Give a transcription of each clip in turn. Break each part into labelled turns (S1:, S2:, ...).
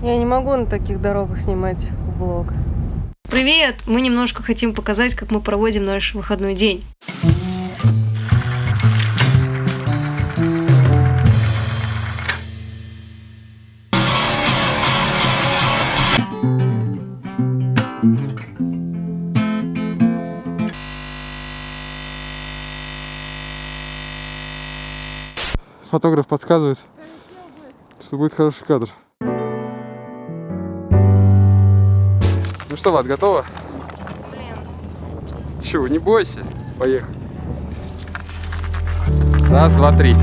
S1: Я не могу на таких дорогах снимать влог.
S2: Привет! Мы немножко хотим показать, как мы проводим наш выходной день.
S3: Фотограф подсказывает, что будет хороший кадр. Что, Влад, готова? Чего, не бойся. Поехали. Раз, два, три.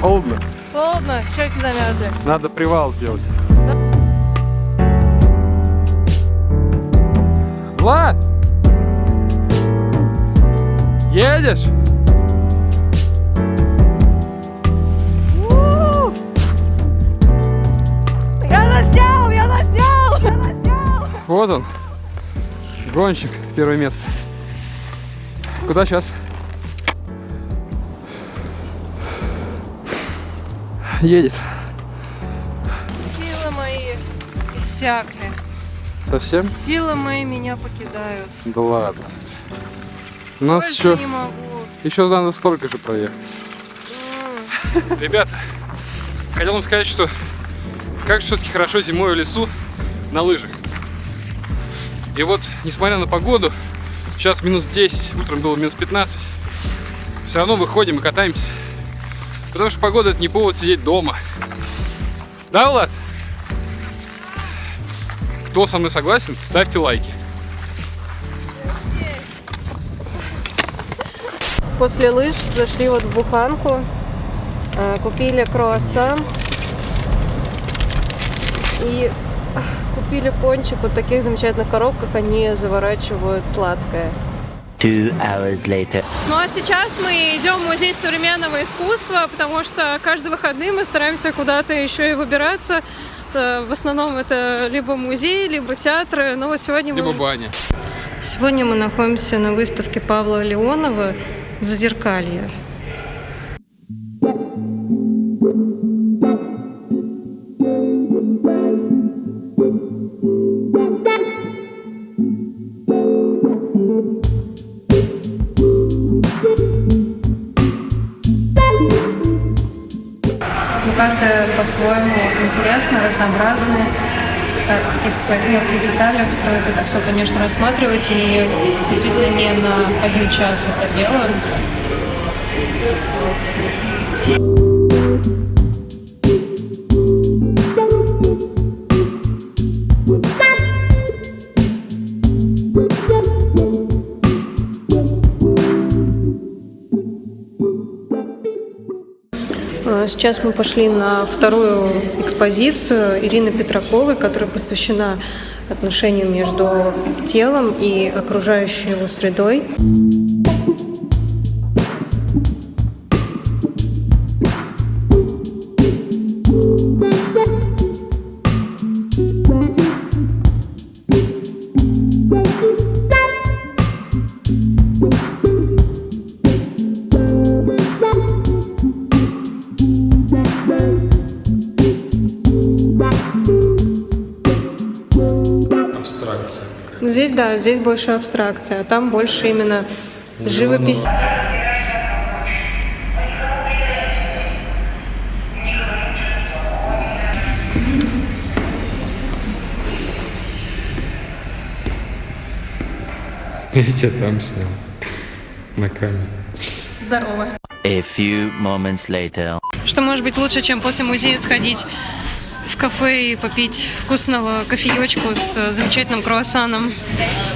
S3: Холодно.
S1: Холодно, щеки замерзли.
S3: Надо привал сделать. Влад! Едешь?
S1: Заснял, я заснял! Я заснял!
S3: Вот он. Гонщик, первое место. Куда сейчас? Едет.
S1: Силы мои иссякли.
S3: Совсем?
S1: Силы мои меня покидают.
S3: Да ладно. У нас
S1: Больше
S3: еще,
S1: не могу.
S3: еще надо столько же проехать. Ребята, хотел вам сказать, что как все-таки хорошо зимой в лесу на лыжах. И вот, несмотря на погоду, сейчас минус 10, утром было минус 15, все равно выходим и катаемся. Потому что погода это не повод сидеть дома. Да, Влад? Кто со мной согласен, ставьте лайки.
S1: После лыж зашли вот в буханку, э, купили круассан и купили пончик вот таких замечательных коробках, они заворачивают сладкое.
S4: Two hours later.
S5: Ну а сейчас мы идем в музей современного искусства, потому что каждые выходные мы стараемся куда-то еще и выбираться. Э, В основном это либо музей, либо театры. Но вот сегодня мы...
S3: Либо баня.
S2: Сегодня мы находимся на выставке Павла Леонова «Зазеркалье». По-своему интересно, разнообразно. Так, в каких-то своих мелких деталях стоит это все, конечно, рассматривать. И действительно не на один час это дело. А, Сейчас мы пошли на вторую экспозицию Ирины Петраковой, которая посвящена отношению между телом и окружающей его средой. Здесь, да, здесь больше абстракция, а там больше именно живопись.
S3: Я тебя там снял. На камеру.
S5: Здорово.
S4: A few moments later.
S5: Что может быть лучше, чем после музея сходить в кафе и попить вкусного кофеечку с э, замечательным круассаном?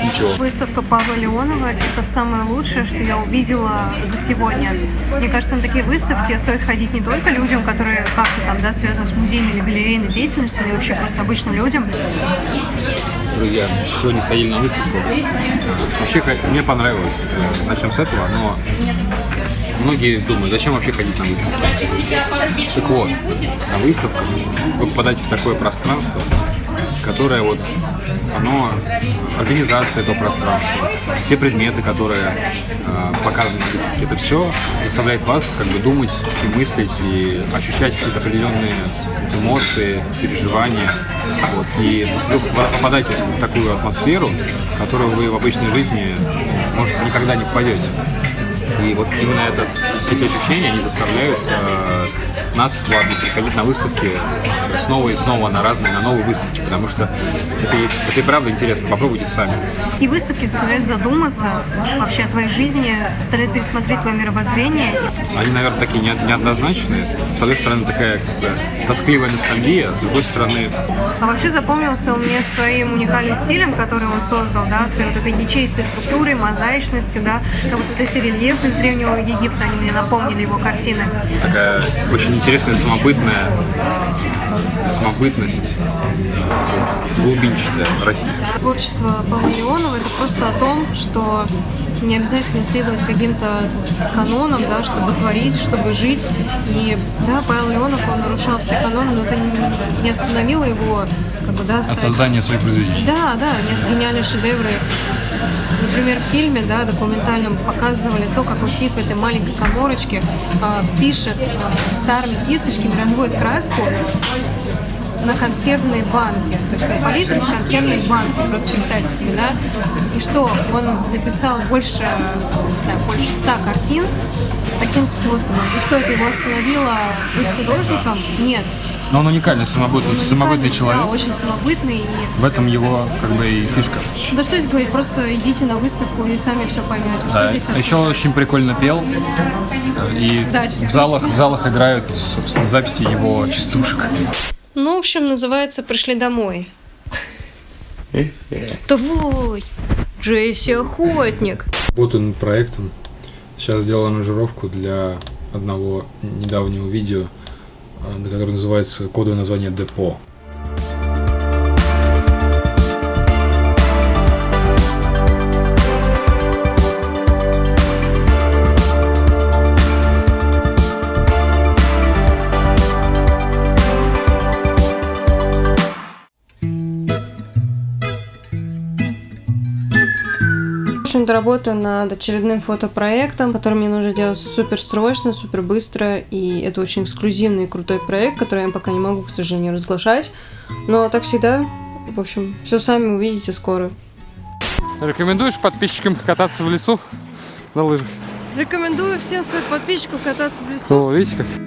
S3: Ничего.
S2: Выставка Павла Леонова – это самое лучшее, что я увидела за сегодня. Мне кажется, на такие выставки стоит ходить не только людям, которые как-то там, да, связаны с музейной или галерейной деятельностью, но и вообще просто обычным людям.
S3: Друзья, сегодня сходили на выставку. Вообще, мне понравилось. Э, Начнем с этого, но многие думают, зачем вообще ходить на выставку. Так вот, на выставках вы попадаете в такое пространство,
S6: которое вот оно организация этого пространства, все предметы, которые э, показаны на выставке, это все заставляет вас как бы думать и мыслить и ощущать какие-то определенные эмоции, переживания. Вот. И вы попадаете в такую атмосферу, в которую вы в обычной жизни, может, никогда не попадете. И вот именно этот, эти ощущения, они заставляют э, нас вами приходить на выставки снова и снова на разные, на новые выставки, потому что это, это и правда интересно, попробуйте сами.
S2: И выставки заставляют задуматься вообще о твоей жизни, заставляют пересмотреть твое мировоззрение.
S6: Они, наверное, такие не- неоднозначные. С одной стороны, такая тоскливая ностальгия, с другой стороны,
S2: А вообще запомнился он мне своим уникальным стилем, который он создал, да, своей вот этой ячеистой структурой, мозаичностью, да, как вот эти рельефы из Древнего Египта, они мне напомнили его картины.
S6: такая очень интересная самобытная самобытность, глубинчатая, российская.
S2: Творчество Павла Леонова это просто о том, что не обязательно следовать каким-то канонам, да, чтобы творить, чтобы жить. И да, Павел Леонов, он нарушал все каноны, но это не- остановило его как бы, да, стать-
S3: создания своих произведений.
S2: Да, да, гениальные шедевры. Например, в фильме, да, документальном показывали то, как он сидит в этой маленькой коморочке, а, пишет а, старыми кисточками, разводит краску на консервные банки. То есть палитра из консервных банки. Просто представьте себе, да? И что, он написал больше, не знаю, больше ста картин таким способом. И что, это его остановило быть художником? Нет.
S3: Но он уникальный, самобытный,
S2: Он
S3: самобытный человек.
S2: Да, очень самобытный и
S3: В этом его как бы и фишка.
S2: да что здесь говорить, просто идите на выставку и сами все поймете, что
S3: Да.
S2: здесь
S3: А еще очень прикольно пел. И
S2: Да,
S3: в залах, в залах играют, собственно, записи его частушек.
S2: Ну, в общем, называется «Пришли домой». Давай, Джесси Охотник.
S3: Работаю над проектом. Сейчас сделал аранжировку для одного недавнего видео, э, которое называется кодовое название «Депо».
S1: Общем-то, работаю над очередным фотопроектом, который мне нужно делать супер срочно, супер быстро, и это очень эксклюзивный и крутой проект, который я пока не могу, к сожалению, разглашать. Но так всегда, в общем, все сами увидите скоро.
S3: Рекомендуешь подписчикам кататься в лесу на лыжах?
S1: Рекомендую всем своим подписчикам кататься в лесу.
S3: О, видите как?